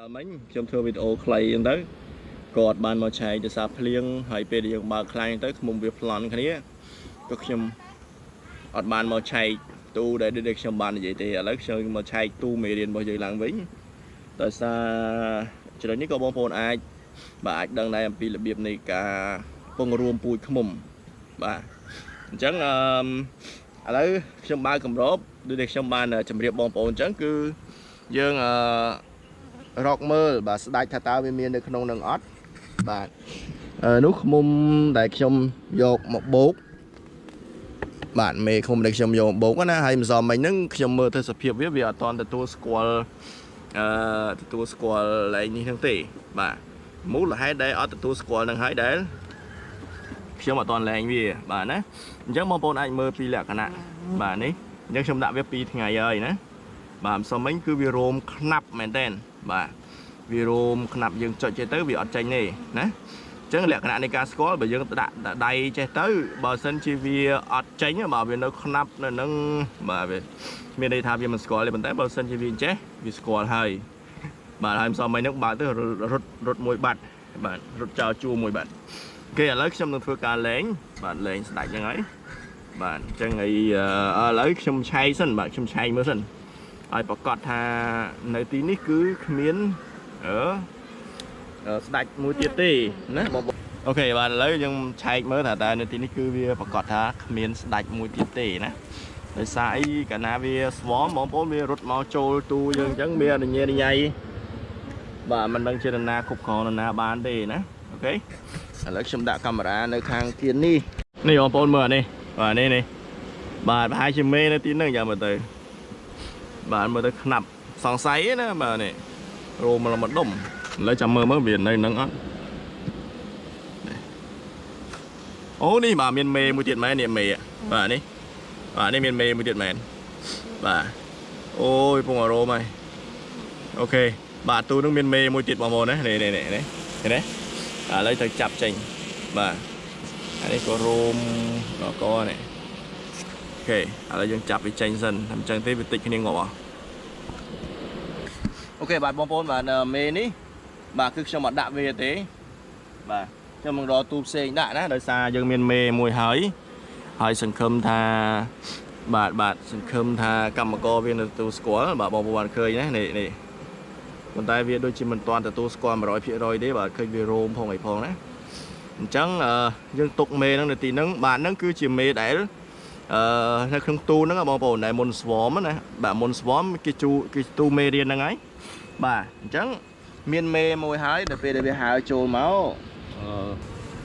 សាលមិញខ្ញុំធ្វើវីដេអូខ្លីអញ្ចឹងទៅគាត់បានមកឆែកទៅសារភ្លៀងហើយពេលដែលយើងបើកខ្លាញ់ទៅខ្ញុំវាប្លន់គ្នាក៏ខ្ញុំអត់បានមកឆែកទូដែលដូចខ្ញុំបាននិយាយទេឥឡូវខ្ញុំមកឆែកទូមេរៀនរបស់យើងឡើងវិញដោយសារចំណុចនេះក៏បងប្អូនអាចបាទអាចដឹងដែរអំពីរបៀបនៃការពងរួមពូជឃុំបាទអញ្ចឹងអឺឥឡូវខ្ញុំបើកកម្របដូចដែលខ្ញុំបានជម្រាបបងប្អូនអញ្ចឹងគឺយើងអឺ រកមើលបាទស្ដាច់ថាតើវាមាននៅក្នុងនឹងអត់បាទអឺនោះខ្មុំដែលខ្ញុំយកមកបោកបាទមេខ្មុំដែលខ្ញុំយកមកបោកណាហើយម្សិលមិញហ្នឹងខ្ញុំមើលទៅសភាពវាវាអត់តន់ទទួលស្គាល់អឺទទួលស្គាល់ឡែងនេះហ្នឹងទេ បាទមូលហេតុដែលអត់ទទួលស្គាល់នឹងហើយដែលខ្ញុំអត់តន់លែងវា បាទណាអញ្ចឹងបងប្អូនអាចមើលពីលក្ខណៈបាទនេះអញ្ចឹងខ្ញុំដាក់វា2ថ្ងៃហើយណាបាទម្សិលមិញគឺវារោមខ្នាប់មែនតើ បាទវារោមខ្នាប់យើងចុចចេះទៅវាអត់ចេញទេណាអញ្ចឹងលក្ខណៈនៃការស្គាល់បើយើងដាក់ដៃចេះទៅបើសិនជាវាអត់ចេញបើវានៅខ្នាប់នៅនឹងបាទវាមានន័យថាវាមិនស្គាល់ទេប៉ុន្តែបើសិនជាវាចេះវាស្គាល់ហើយបាទហើយម្សិលមិញហ្នឹងបើទៅរត់រត់មួយបាត់បាទរត់ចោលជួមួយបាត់គេឥឡូវខ្ញុំនឹងធ្វើការលេងបាទលេងស្ដាច់ហ្នឹងហើយបាទអញ្ចឹងហើយឥឡូវខ្ញុំឆែកសិនបាទខ្ញុំឆែកមើលសិន ឲ្យប្រកាសថានៅទីនេះគឺគ្មានអឺស្ដាច់មួយទៀតទេណាបងអូខេបាទឥឡូវយើងឆែកមើលថាតើនៅទីនេះគឺវាប្រកាសថាគ្មានស្ដាច់មួយទៀតទេណាដោយសារអីកាលណាវាស្វមបងប្អូនវារត់មកចូលទូយើងអញ្ចឹងវាអនុញ្ញាតញ៉ៃបាទមិនដឹងជានរណាគ្រប់គ្រងនរណាបានទេណាអូខេឥឡូវខ្ញុំដាក់កាមេរ៉ានៅខាងទៀតនេះនេះបងប្អូនមើលអានេះបាទនេះនេះបាទប្រហែលជាមេនៅទីហ្នឹងយ៉ាងមើលទៅ បាទមើលទៅខ្នាប់សង្ស័យណាបាទនេះរោមមកដុំឥឡូវចាំមើលមើលវានៅនឹងអត់អូនេះបាទមានមេមួយទៀតមែននេះមេបាទនេះបាទនេះមានមេមួយទៀតមែនបាទអូយពងអារោមហើយអូខេបាទទូនឹងមានមេមួយទៀតបងប្អូនណានេះនេះនេះនេះឃើញទេឥឡូវទៅចាប់ចេញបាទអានេះក៏រោមកកនេះអូ ខេឥឡូវយើងចាប់វាចេញសិនតែអញ្ចឹងទេវាតិចគ្នាងាប់អស់អូខេបាទបងប្អូនបាទមេនេះបាទគឺខ្ញុំអត់ដាក់វាទេបាទខ្ញុំនឹងរកទូផ្សេងដាក់ណាដោយសារយើងមានមេមួយហើយហើយសង្ឃឹមថាបាទបាទសង្ឃឹមថាកម្មករវានៅទទួលស្គាល់បាទបងប្អូនបានឃើញណានេះនេះប៉ុន្តែវាដូចជាមិនទាន់ទទួលស្គាល់100%ទេបាទឃើញវារោមផងអីផងណាអញ្ចឹងយើងទុកមេហ្នឹងនៅទីហ្នឹងបាទហ្នឹងគឺជាមេដែល អឺនៅក្នុងទូហ្នឹងបងប្អូនដែលមុន swarm ណាបាទមុន swarm គេជូគេទូមេរៀនហ្នឹងហើយបាទអញ្ចឹងមានមេមួយហើយដល់ពេលដែលវាហើចូលមក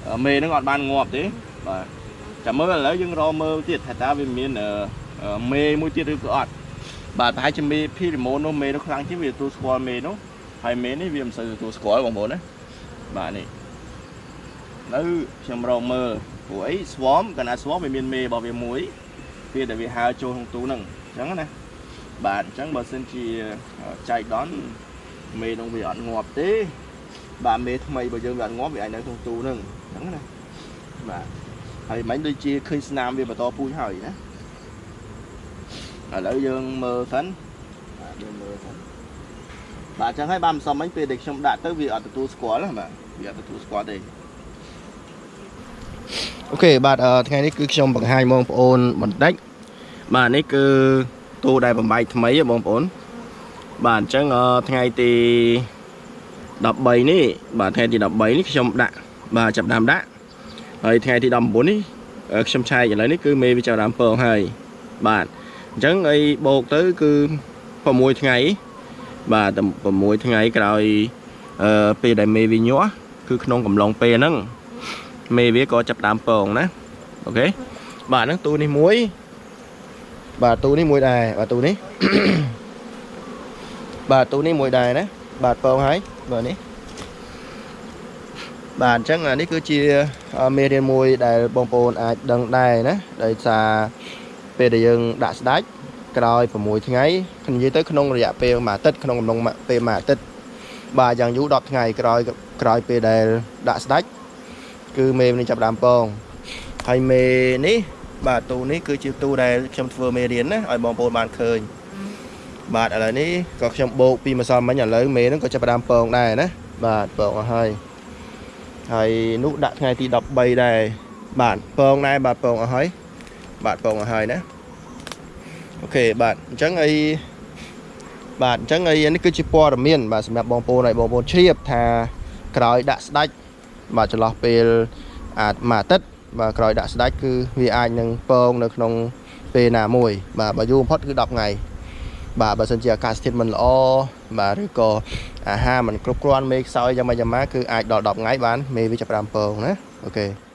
អឺមេហ្នឹងអត់បានងាប់ទេបាទចាំមើលឥឡូវយើងរកមើលទៀតថាតើវាមានមេមួយទៀតឬក៏អត់បាទប្រហែលជាមេភីរីម៉ូនោះមេនោះខ្លាំងជាងវាទទួលស្គាល់មេនោះហើយមេនេះវាមិនសូវទទួលស្គាល់បងប្អូនណាបាទនេះ នៅខ្ញុំរកមើលព្រោះអី swarm កាលណា swarm វាមានមេរបស់វាមួយពេលដែលវាហើរចូលក្នុងទូហ្នឹងអញ្ចឹងណាបាទអញ្ចឹងបើសិនជាចែកដនមេនោះវាអត់ងាប់ទេបាទមេថ្មីបើយើងវាអត់ងាប់វាអាចនៅក្នុងទូហ្នឹងអញ្ចឹងណាបាទហើយមិញដូចជាឃើញស្នាមវាបន្តពូជហើយណាឥឡូវយើងមើលសិនបាទយើងមើលសិនបាទអញ្ចឹងហើយបាទមិនសមមិញពេលដែលខ្ញុំដាក់ទៅវាអត់ទទួលស្គាល់ណាបាទវាអត់ទទួលស្គាល់ទេ អូខេបាទថ្ងៃនេះគឺខ្ញុំបង្ហាញបងប្អូនបន្តិចបាទនេះគឺទូដែលបំបែកថ្មីបងប្អូនបាទអញ្ចឹងថ្ងៃទី13នេះបាទថ្ងៃទី13នេះខ្ញុំដាក់បាទចាប់ដើមដាក់ហើយថ្ងៃទី19នេះខ្ញុំឆែកឥឡូវនេះគឺមេវាចាប់ដើមពងហើយបាទអញ្ចឹងអីបូកទៅគឺ6ថ្ងៃបាទ6ថ្ងៃក្រោយអឺពេលដែលមេវាញាស់គឺក្នុងកំឡុងពេលហ្នឹង មេវាក៏ចាប់ដើមពងណាអូខេបាទហ្នឹងទូនេះមួយបាទទូនេះមួយដែរបាទទូនេះបាទទូនេះមួយដែរណាបាទពងហើយបាទនេះបាទអញ្ចឹងនេះគឺជាមេរៀនមួយដែលបងប្អូនអាចដឹងដែរណាដោយសារពេលដែលយើងដាក់ស្ដាច់ក្រោយ6ថ្ងៃនិយាយទៅក្នុងរយៈពេលមួយអាទិត្យក្នុងកំឡុងពេលមួយអាទិត្យបាទយ៉ាងយូរ10ថ្ងៃក្រោយក្រោយពេលដែលដាក់ស្ដាច់ គឺមេនេះចាប់ដើមពងហើយមេនេះបាទទូនេះគឺជាទូដែលខ្ញុំធ្វើមេរៀនណាឲ្យបងប្អូនបានឃើញបាទឥឡូវនេះក៏ខ្ញុំបោកពីម្សិលមិញឥឡូវមេហ្នឹងក៏ចាប់ផ្ដើមពងដែរណាបាទពងអស់ហើយហើយនោះដាក់ថ្ងៃទី13ដែរបាទពងដែរបាទពងអស់ហើយបាទពងអស់ហើយណាអូខេបាទអញ្ចឹងអីបាទអញ្ចឹងអីនេះគឺជាព័ត៌មានបាទសម្រាប់បងប្អូនហើយបងប្អូនជ្រាបថាក្រោយដាក់ស្ដាច់ បាទចន្លោះពេលអាចមួយអាទិត្យបាទក្រោយដាក់ស្ដាច់គឺវាអាចនឹងពងនៅក្នុងពេលណាមួយ បាទបើយូរបំផុតគឺ10ថ្ងៃបាទបើសិនជាអាកាសធាតុមិនល្អបាទឬក៏អាហារមិនគ្រប់គ្រាន់មេខ្សោយយ៉ាងម៉េចយ៉ាងម៉ាគឺអាចដល់10ថ្ងៃបានមេវាចាប់ផ្ដើមពងណាអូខេ